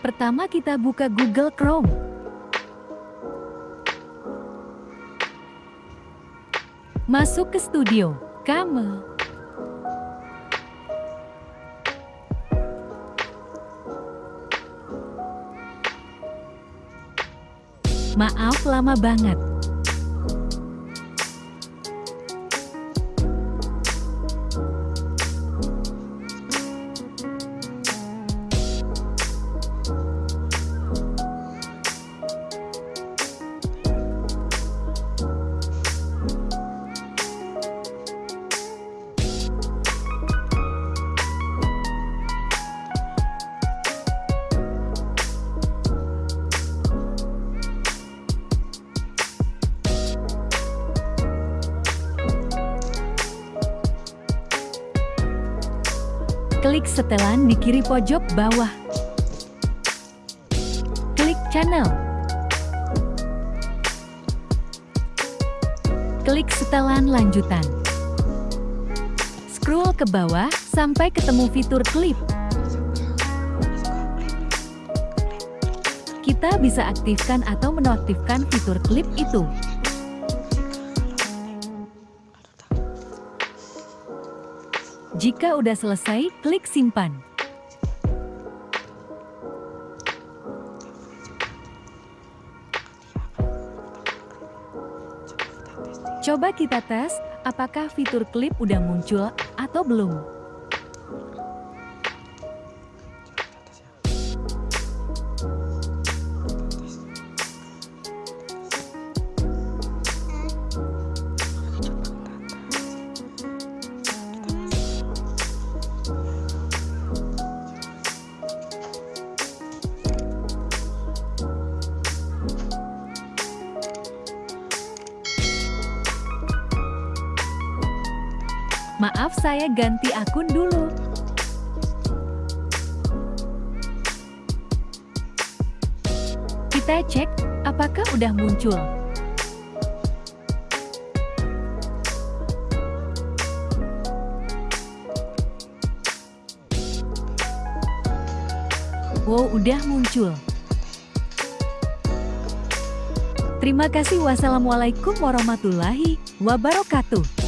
Pertama kita buka Google Chrome. Masuk ke studio, Kamu. Maaf lama banget. Klik setelan di kiri pojok bawah. Klik channel. Klik setelan lanjutan. Scroll ke bawah sampai ketemu fitur klip. Kita bisa aktifkan atau menonaktifkan fitur klip itu. Jika udah selesai, klik simpan. Coba kita tes, apakah fitur klip udah muncul atau belum. Maaf saya ganti akun dulu. Kita cek, apakah udah muncul. Wow, udah muncul. Terima kasih. Wassalamualaikum warahmatullahi wabarakatuh.